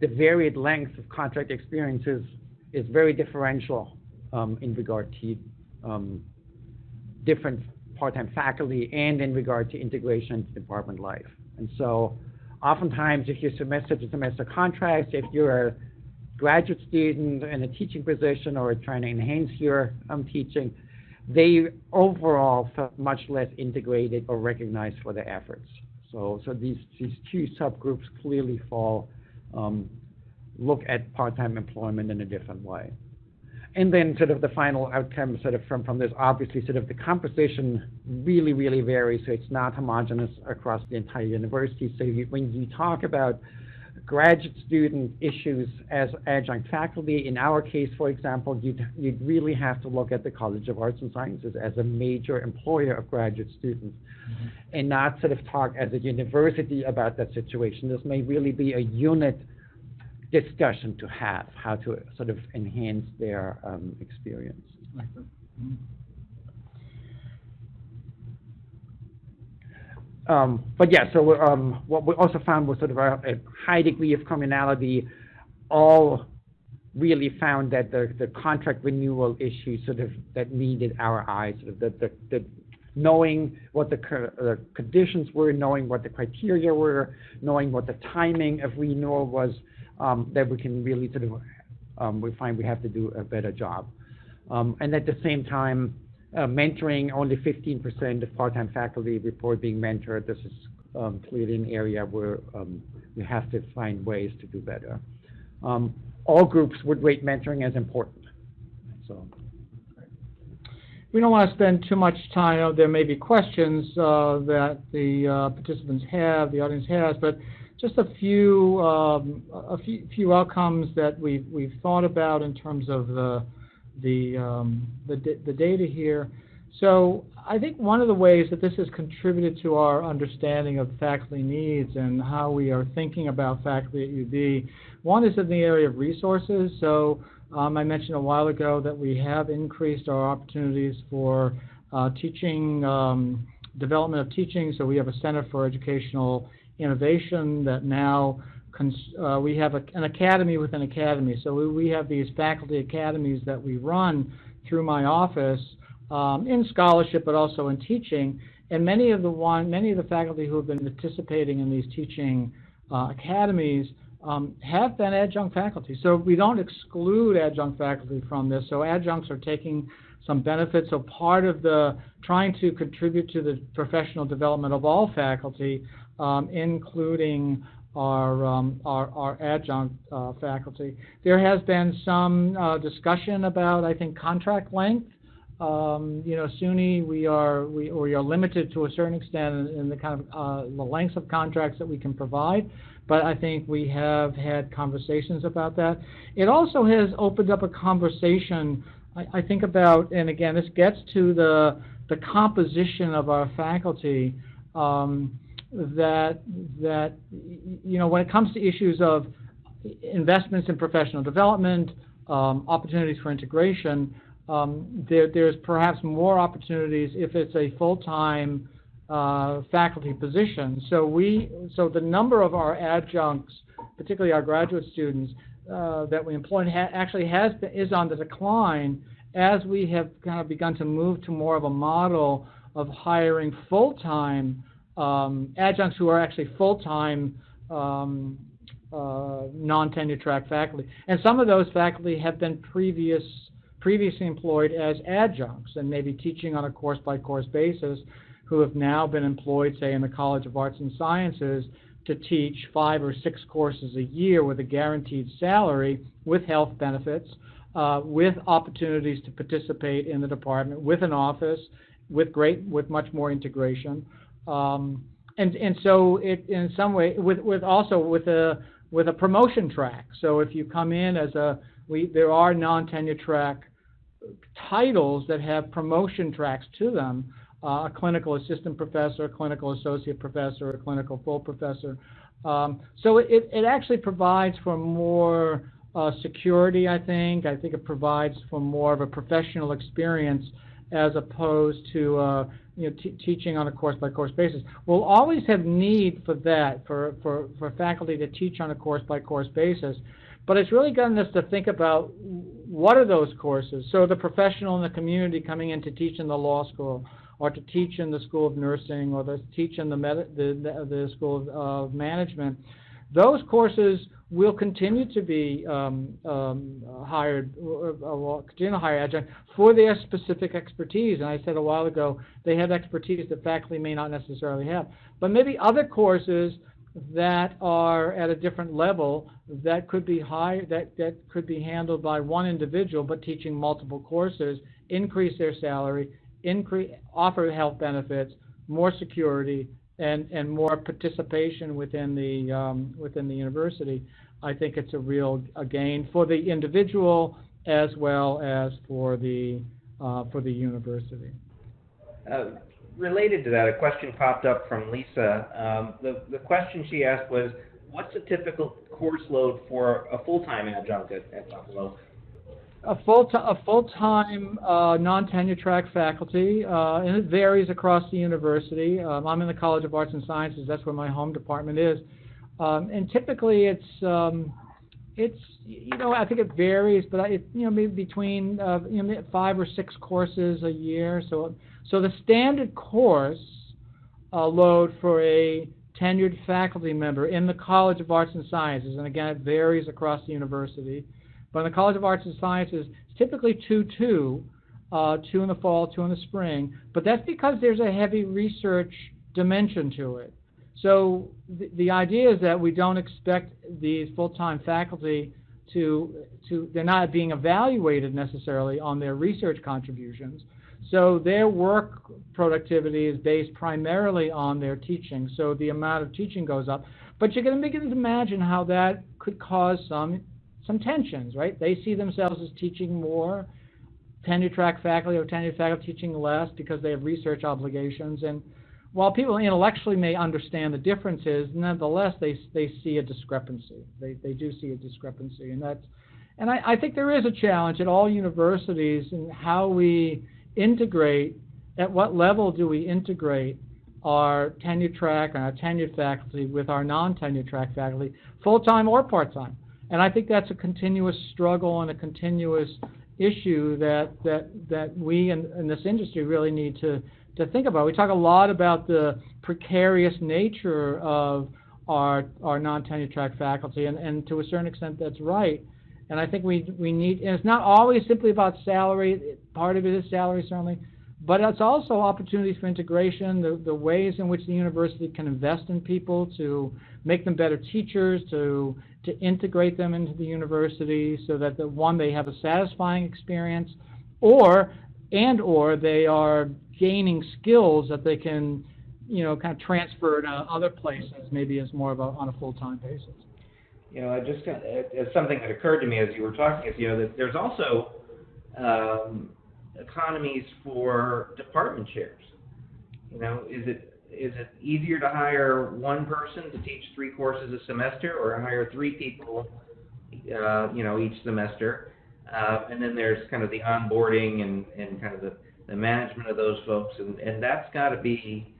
S3: the varied length of contract experiences is very differential um, in regard to um, different part-time faculty and in regard to integration into department life. And so oftentimes if you're semester to semester contracts, if you're a graduate student in a teaching position or trying to enhance your um, teaching, they overall felt much less integrated or recognized for their efforts. So, so these, these two subgroups clearly fall, um, look at part-time employment in a different way. And then sort of the final outcome sort of from, from this, obviously sort of the composition really, really varies, so it's not homogeneous across the entire university. So you, when you talk about graduate student issues as adjunct faculty. In our case, for example, you'd, you'd really have to look at the College of Arts and Sciences as a major employer of graduate students and not sort of talk as a university about that situation. This may really be a unit discussion to have, how to sort of enhance their um, experience. Um, but yeah, so um, what we also found was sort of a, a high degree of commonality. All really found that the, the contract renewal issue sort of that needed our eyes, sort of the, the, the knowing what the co- conditions were, knowing what the criteria were, knowing what the timing of renewal was, um, that we can really sort of um, we find we have to do a better job. Um, and at the same time, mentoring, only 15% of part-time faculty report being mentored. This is um, clearly an area where um, we have to find ways to do better. Um, all groups would rate mentoring as important. So,
S2: We don't want to spend too much time, uh, there may be questions uh, that the uh, participants have, the audience has, but just a few, a few, few outcomes that we've, we've thought about in terms of the, the, um, the, the data here. So I think one of the ways that this has contributed to our understanding of faculty needs and how we are thinking about faculty at UB, one is in the area of resources. So um, I mentioned a while ago that we have increased our opportunities for uh, teaching, um, development of teaching. So we have a Center for Educational Innovation that now cons- uh, we have a, an academy within academy. So we, we have these faculty academies that we run through my office um, in scholarship, but also in teaching. And many of the one, many of the faculty who have been participating in these teaching uh, academies um, have been adjunct faculty. So we don't exclude adjunct faculty from this. So adjuncts are taking some benefits. So part of the trying to contribute to the professional development of all faculty, um, including our, um, our, our adjunct uh, faculty. There has been some uh, discussion about, I think, contract length. Um, you know, SUNY, we are we, we are limited to a certain extent in, in the kind of uh, the lengths of contracts that we can provide, but I think we have had conversations about that. It also has opened up a conversation. I, I think about, and again, this gets to the the composition of our faculty. Um, that that you know when it comes to issues of investments in professional development, um, opportunities for integration, um, there, there's perhaps more opportunities if it's a full-time uh, faculty position. So we, so the number of our adjuncts, particularly our graduate students uh, that we employ, ha- actually has been, is on the decline as we have kind of begun to move to more of a model of hiring full-time um, adjuncts who are actually full-time um, uh, non-tenure track faculty. And some of those faculty have been previous previously employed as adjuncts and maybe teaching on a course-by-course basis who have now been employed, say, in the College of Arts and Sciences to teach five or six courses a year with a guaranteed salary with health benefits, uh, with opportunities to participate in the department, with an office, with great, with much more integration. Um, and, and so it, in some way, with, with also with a, with a promotion track. So if you come in as a, we, there are non-tenure track titles that have promotion tracks to them, uh, a clinical assistant professor, a clinical associate professor, a clinical full professor. Um, so it, it actually provides for more uh, security, I think. I think it provides for more of a professional experience as opposed to uh, you know, teaching on a course-by-course basis. We'll always have need for that, for, for, for faculty to teach on a course-by-course basis. But it's really gotten us to think about what are those courses. So the professional in the community coming in to teach in the law school, or to teach in the school of nursing, or to teach in the, the, the, the school of, of management. Those courses will continue to be um, um, hired, uh, will continue to hire adjunct for their specific expertise. And I said a while ago, they have expertise that faculty may not necessarily have. But maybe other courses that are at a different level that could be high that, that could be handled by one individual but teaching multiple courses increase their salary increase offer health benefits more security and, and more participation within the, um, within the university, I think it's a real, a gain for the individual as well as for the, uh, for the university.
S1: Uh, related to that, a question popped up from Lisa. Um, the, the question she asked was, what's a typical course load for a full-time adjunct at, at Buffalo?
S2: A full a full-time, uh, non-tenure track faculty, uh, and it varies across the university. Um, I'm in the College of Arts and Sciences, that's where my home department is. Um, and typically it's, um, it's, you know, I think it varies, but it, you know, maybe between, uh, you know, five or six courses a year. So, so the standard course, uh, load for a tenured faculty member in the College of Arts and Sciences, and again, it varies across the university, but in the College of Arts and Sciences, it's typically two-two, uh, two in the fall, two in the spring, but that's because there's a heavy research dimension to it. So the, the idea is that we don't expect these full-time faculty to, to, they're not being evaluated necessarily on their research contributions. So their work productivity is based primarily on their teaching, so the amount of teaching goes up. But you can begin to imagine how that could cause some, some tensions, right? They see themselves as teaching more, tenure track faculty or tenure faculty teaching less because they have research obligations. And while people intellectually may understand the differences, nonetheless, they, they see a discrepancy. They, they do see a discrepancy, and that's, and I, I think there is a challenge at all universities in how we integrate, at what level do we integrate our tenure track and our tenured faculty with our non-tenure track faculty, full-time or part-time. And I think that's a continuous struggle and a continuous issue that, that, that we in, in this industry really need to, to think about. We talk a lot about the precarious nature of our, our non-tenure track faculty, and, and to a certain extent that's right. And I think we, we need, and it's not always simply about salary, part of it is salary certainly, but it's also opportunities for integration, the, the ways in which the university can invest in people to make them better teachers, to, to integrate them into the university so that the one, they have a satisfying experience, or, and or they are gaining skills that they can, you know, kind of transfer to other places, maybe as more of a, on a full-time basis.
S1: You know, I just, got- something that occurred to me as you were talking, is, you know, that there's also, um, economies for department chairs. You know, is it, is it easier to hire one person to teach three courses a semester, or hire three people, uh, you know, each semester? Uh, and then there's kind of the onboarding and, and kind of the, the management of those folks, and, and that's gotta be,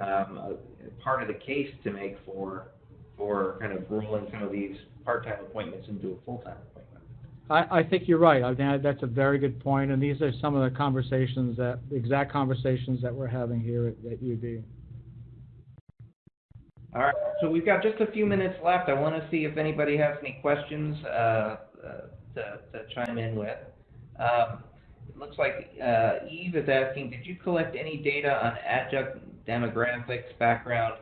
S1: um, a, a part of the case to make for, for kind of rolling some of these part-time appointments into a full-time appointment.
S2: I, I think you're right. I think that's a very good point, and these are some of the conversations that, the exact conversations that we're having here at, at UB.
S1: All right, so we've got just a few minutes left. I want to see if anybody has any questions uh, uh, to to chime in with. Um, It looks like uh, Eve is asking, did you collect any data on adjunct demographics, background?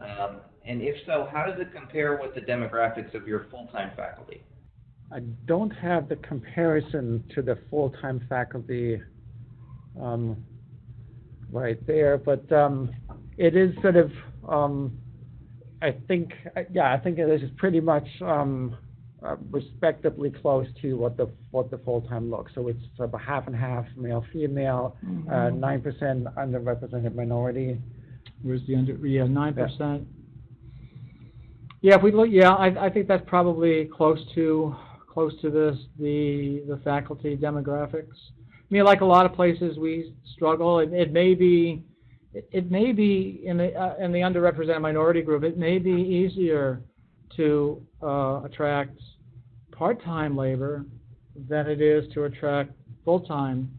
S1: Um, And if so, how does it compare with the demographics of your full-time faculty?
S3: I don't have the comparison to the full-time faculty, um, right there, but, um, it is sort of, um, I think, uh, yeah, I think it is pretty much, um, uh, respectably close to what the, what the full-time looks. So it's about half and half, male, female, uh, nine percent underrepresented minority.
S2: Where's the under, yeah, nine percent? Yeah, if we look, yeah, I, I think that's probably close to, close to this, the, the faculty demographics. I mean, like a lot of places, we struggle, it, it may be, it, may be in the, uh, in the underrepresented minority group, it may be easier to, uh, attract part-time labor than it is to attract full-time,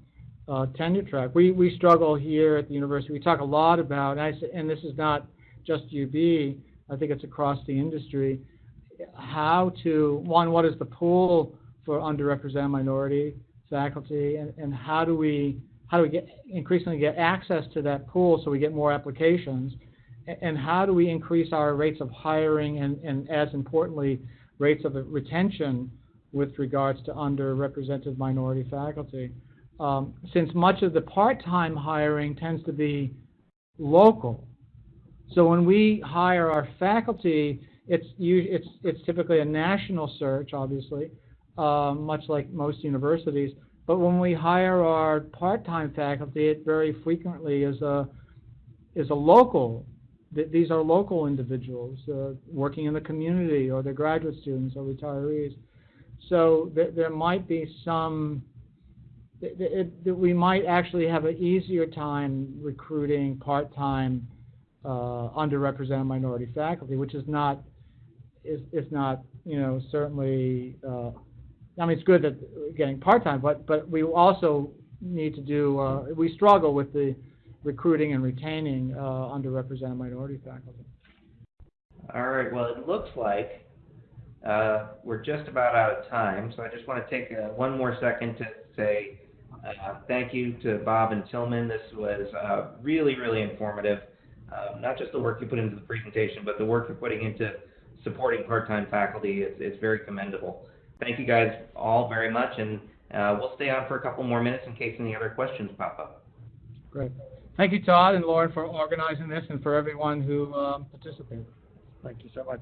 S2: uh, tenure track. We, we struggle here at the university, we talk a lot about, and I, and this is not just UB, I think it's across the industry, how to, one, what is the pool for underrepresented minority faculty, and, and how do we, how do we get, increasingly get access to that pool so we get more applications? And how do we increase our rates of hiring and, and as importantly, rates of retention with regards to underrepresented minority faculty? Um, since much of the part-time hiring tends to be local, So when we hire our faculty, it's it's it's typically a national search, obviously, uh, much like most universities. But when we hire our part-time faculty, it very frequently is a is a local. th- These are local individuals uh, working in the community, or they're graduate students or retirees. So th- there might be some th- we might actually have an easier time recruiting part-time uh, underrepresented minority faculty, which is not is is not you know certainly. Uh, I mean, it's good that we're getting part-time, but but we also need to do. Uh, we struggle with the recruiting and retaining uh, underrepresented minority faculty.
S1: All right, well, it looks like uh, we're just about out of time, so I just want to take uh, one more second to say uh, thank you to Bob and Tilman. This was uh, really, really informative. Uh, Not just the work you put into the presentation, but the work you're putting into supporting part-time faculty is is very commendable. Thank you guys all very much, and uh, we'll stay on for a couple more minutes in case any other questions pop up.
S2: Great. Thank you, Todd and Lauren, for organizing this, and for everyone who um, participated.
S3: Thank you so much.